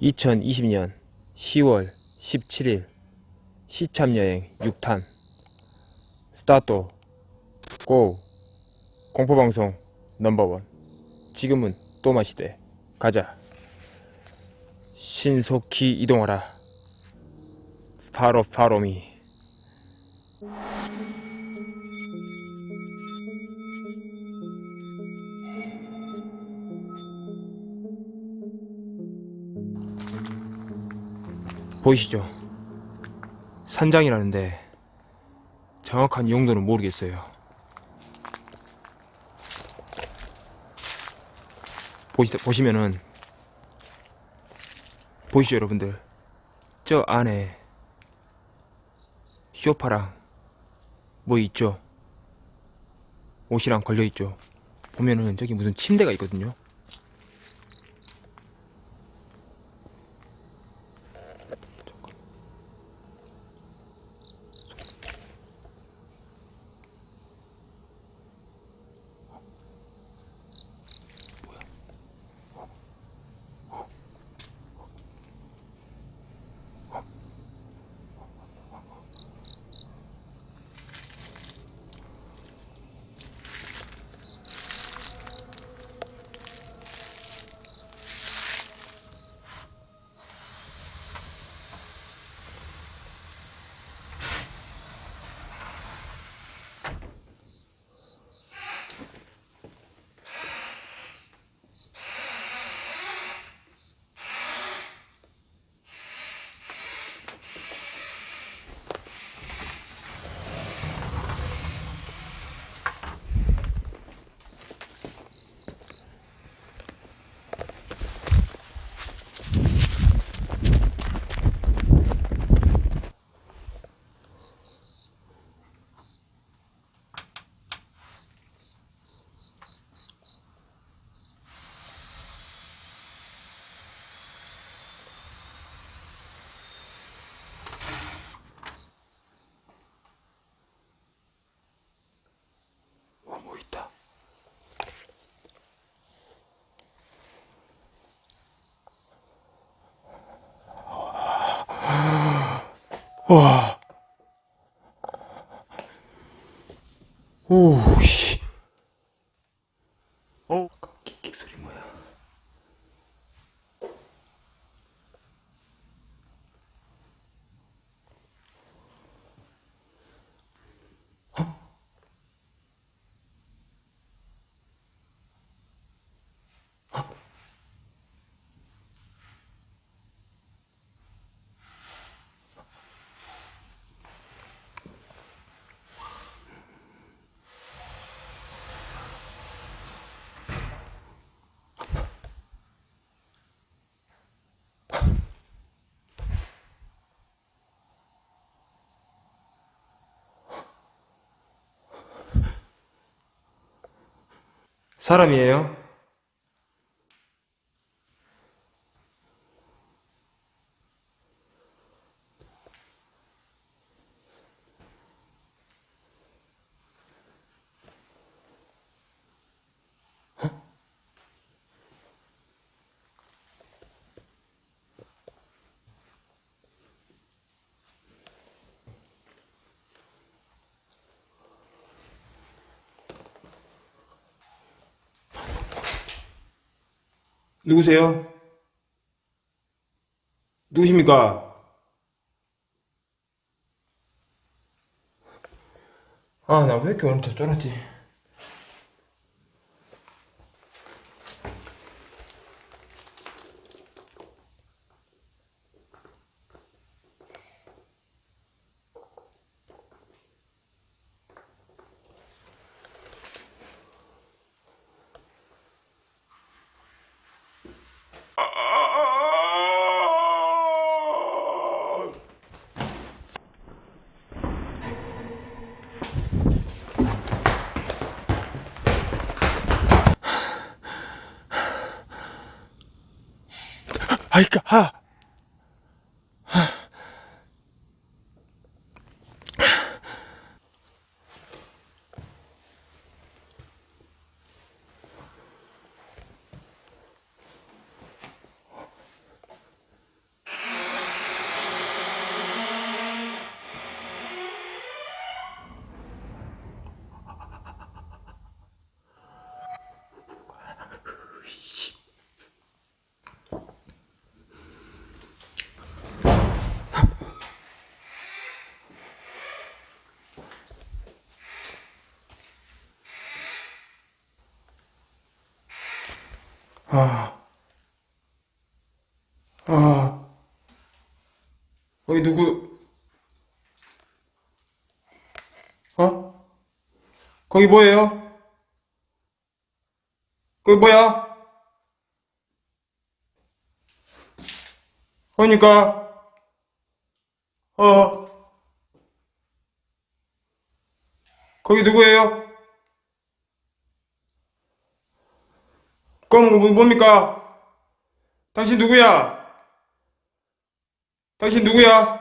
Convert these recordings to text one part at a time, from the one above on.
2020년 10월 17일 시참여행 6탄. 스타트. 고. 공포방송 넘버원. 지금은 또 마시되 가자. 신속히 이동하라. 파로 파로미 보이시죠? 산장이라는데 정확한 용도는 모르겠어요. 보시, 보시면은 보이시죠 여러분들? 저 안에 쇼파랑 뭐 있죠? 옷이랑 걸려있죠? 보면은 저기 무슨 침대가 있거든요? 와. 오, 씨. 어? 킥킥 소리 뭐야? 사람이에요? 누구세요? 누구십니까? 아, 나 왜 이렇게 오늘 저 쫄았지? 아이까, 아! 아, 아, 거기 누구, 어? 거기 뭐예요? 거기 뭐야? 그러니까, 어, 거기 누구예요? 그럼 뭐- 뭡니까? 당신 누구야? 당신 누구야?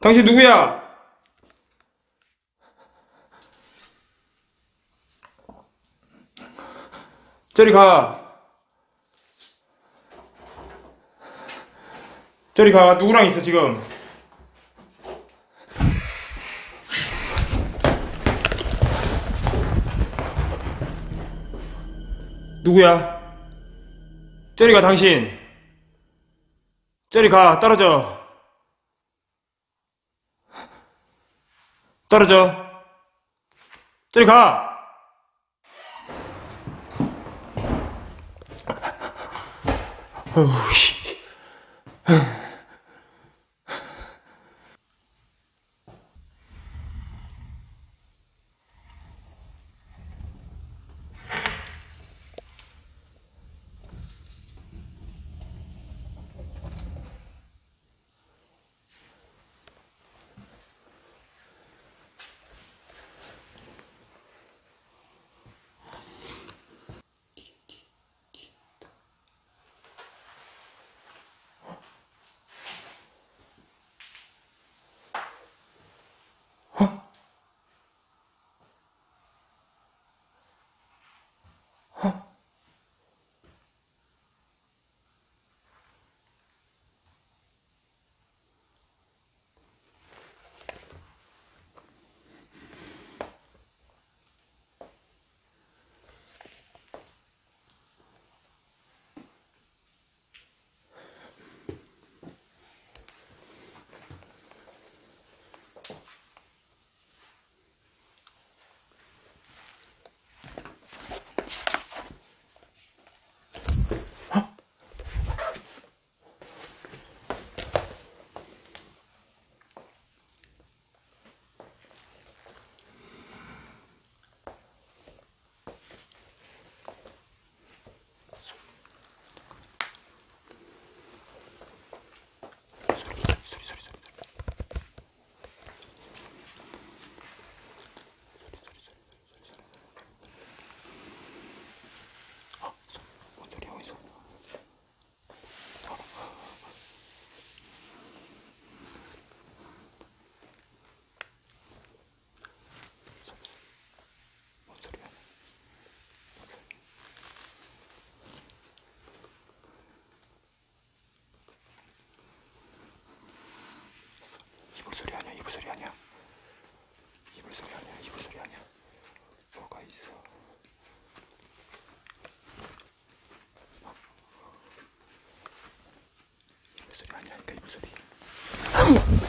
당신 누구야? 저리 가. 저리 가. 누구랑 있어, 지금? 누구야? 저리 가, 당신. 저리 가, 떨어져. 떨어져. 저리 가! 어우,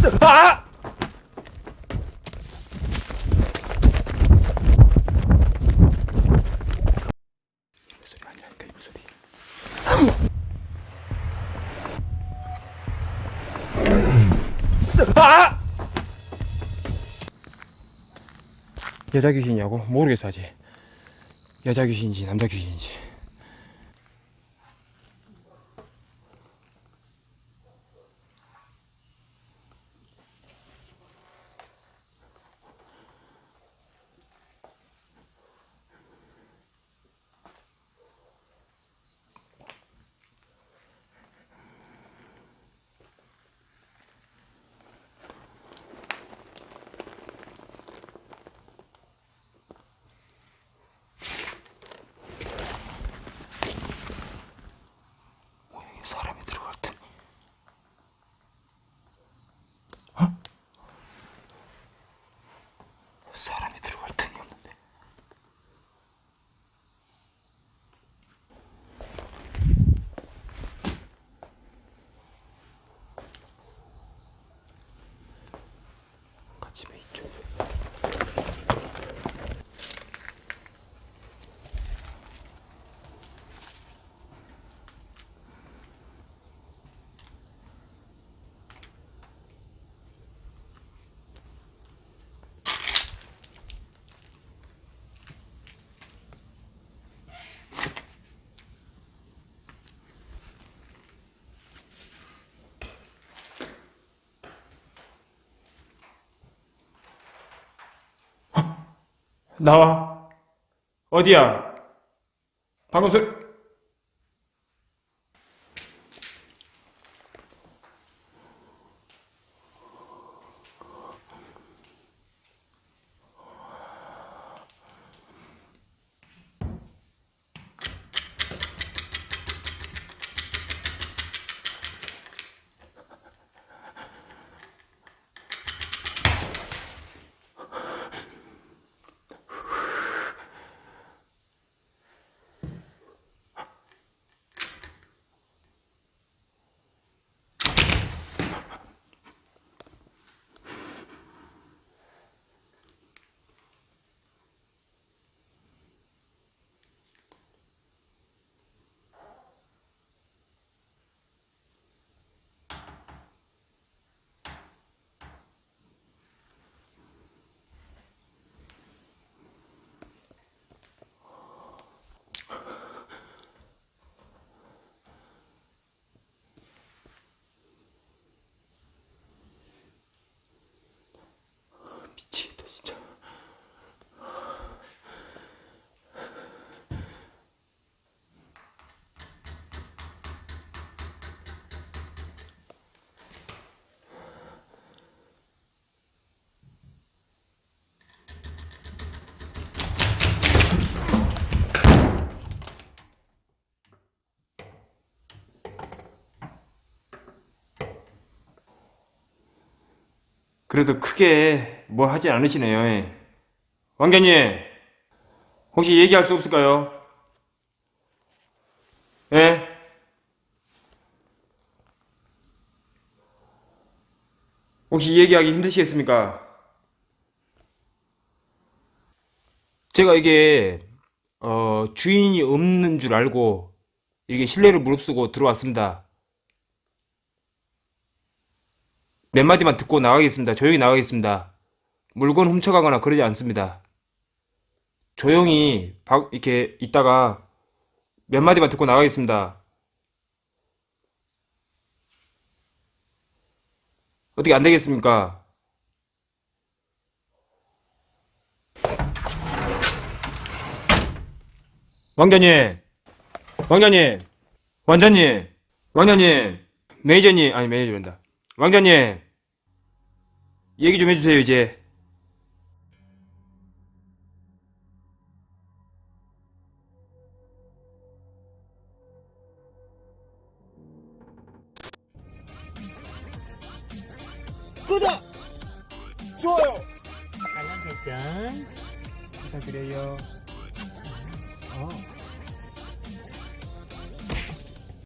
아! 아! 여자 귀신이냐고? 모르겠어 아직 여자 귀신인지 남자 귀신인지 나와. 어디야? 방금 소리. 그래도 크게 뭐 하지 않으시네요. 예. 왕자님, 혹시 얘기할 수 없을까요? 예? 혹시 얘기하기 힘드시겠습니까? 제가 이게 어, 주인이 없는 줄 알고 이게 신뢰를 무릅쓰고 들어왔습니다. 몇 마디만 듣고 나가겠습니다. 조용히 나가겠습니다. 물건 훔쳐가거나 그러지 않습니다. 조용히 바- 이렇게 있다가 몇 마디만 듣고 나가겠습니다. 어떻게 안 되겠습니까? 왕자님, 왕자님, 왕자님, 왕자님, 매니저님, 아니 매니저란다. 왕자님, 얘기 좀 해주세요 이제. 구독! 좋아요! 알람 설정 부탁드려요.